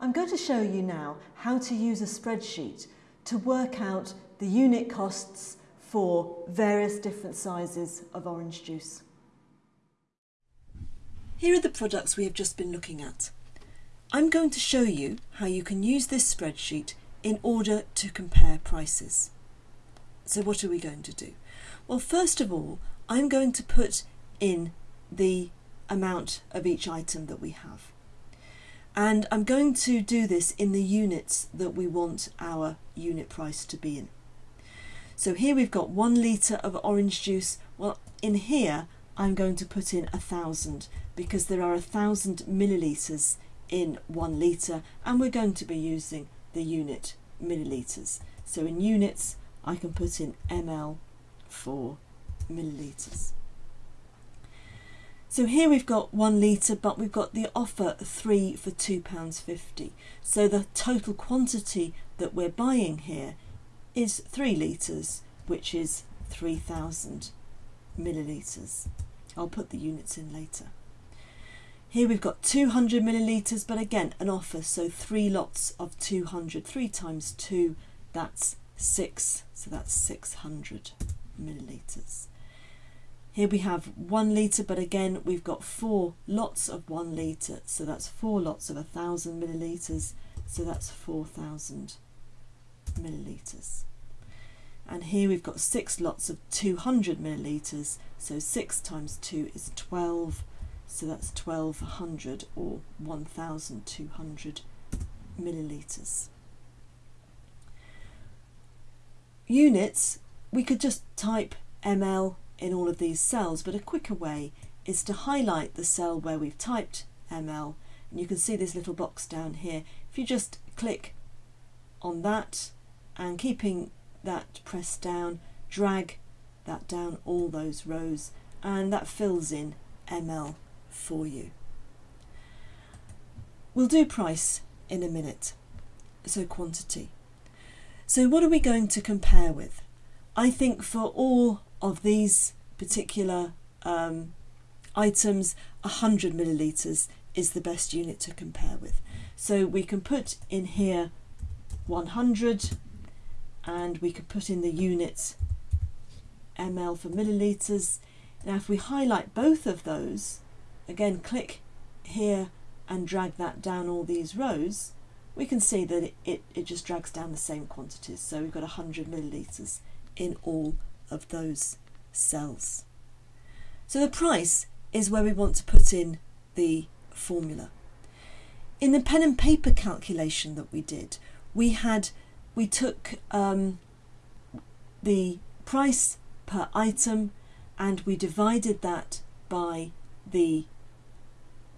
I'm going to show you now how to use a spreadsheet to work out the unit costs for various different sizes of orange juice. Here are the products we have just been looking at. I'm going to show you how you can use this spreadsheet in order to compare prices. So what are we going to do? Well, first of all, I'm going to put in the amount of each item that we have. And I'm going to do this in the units that we want our unit price to be in. So here we've got one litre of orange juice. Well, in here, I'm going to put in a thousand because there are a thousand millilitres in one litre and we're going to be using the unit millilitres. So in units, I can put in ml for millilitres. So here we've got one litre, but we've got the offer three for £2.50. So the total quantity that we're buying here is three litres, which is 3,000 millilitres. I'll put the units in later. Here we've got 200 millilitres, but again, an offer, so three lots of 200. Three times two, that's six, so that's 600 millilitres. Here we have one litre, but again, we've got four lots of one litre. So that's four lots of a thousand millilitres. So that's 4,000 millilitres. And here we've got six lots of 200 millilitres. So six times two is 12. So that's 1200 or 1,200 millilitres. Units, we could just type ml in all of these cells, but a quicker way is to highlight the cell where we've typed ML, and you can see this little box down here. If you just click on that and keeping that pressed down, drag that down all those rows, and that fills in ML for you. We'll do price in a minute, so quantity. So what are we going to compare with? I think for all of these particular um, items, 100 millilitres is the best unit to compare with. So we can put in here 100 and we could put in the units ml for millilitres. Now if we highlight both of those, again click here and drag that down all these rows, we can see that it, it, it just drags down the same quantities. So we've got 100 millilitres in all of those cells. So the price is where we want to put in the formula. In the pen and paper calculation that we did, we had we took um, the price per item and we divided that by the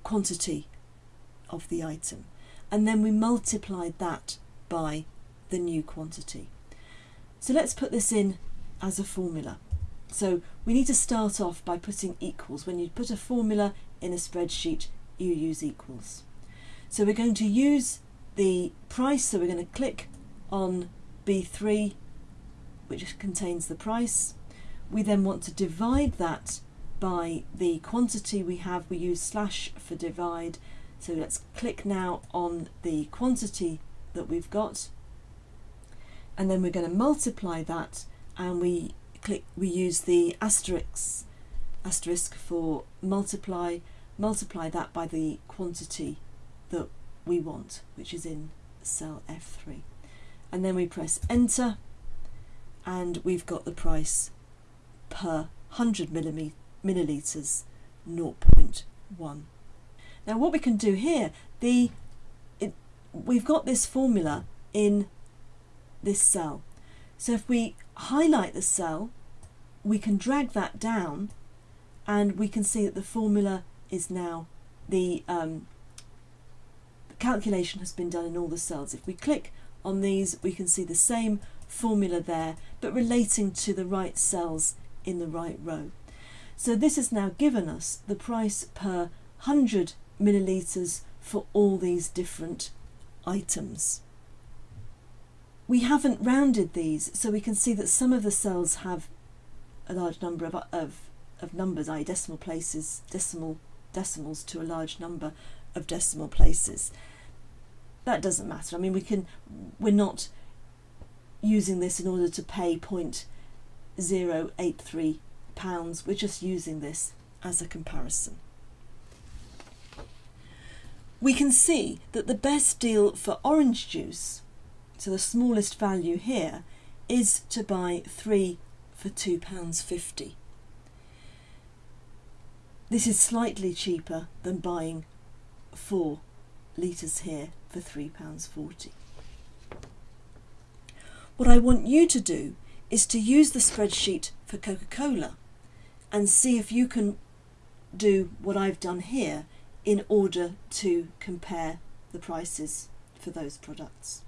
quantity of the item and then we multiplied that by the new quantity. So let's put this in as a formula. So we need to start off by putting equals. When you put a formula in a spreadsheet, you use equals. So we're going to use the price, so we're going to click on B3, which contains the price. We then want to divide that by the quantity we have. We use slash for divide. So let's click now on the quantity that we've got. And then we're going to multiply that and we click we use the asterisk asterisk for multiply multiply that by the quantity that we want which is in cell F3 and then we press enter and we've got the price per 100 milliliters 0.1 now what we can do here the it, we've got this formula in this cell so if we highlight the cell, we can drag that down and we can see that the formula is now, the, um, the calculation has been done in all the cells. If we click on these, we can see the same formula there, but relating to the right cells in the right row. So this has now given us the price per 100 millilitres for all these different items. We haven't rounded these, so we can see that some of the cells have a large number of, of, of numbers, i.e. decimal places, decimal decimals to a large number of decimal places. that doesn't matter. I mean, we can, we're not using this in order to pay 0.083 pounds. We're just using this as a comparison. We can see that the best deal for orange juice, so the smallest value here, is to buy three for £2.50. This is slightly cheaper than buying four litres here for £3.40. What I want you to do is to use the spreadsheet for Coca-Cola and see if you can do what I've done here in order to compare the prices for those products.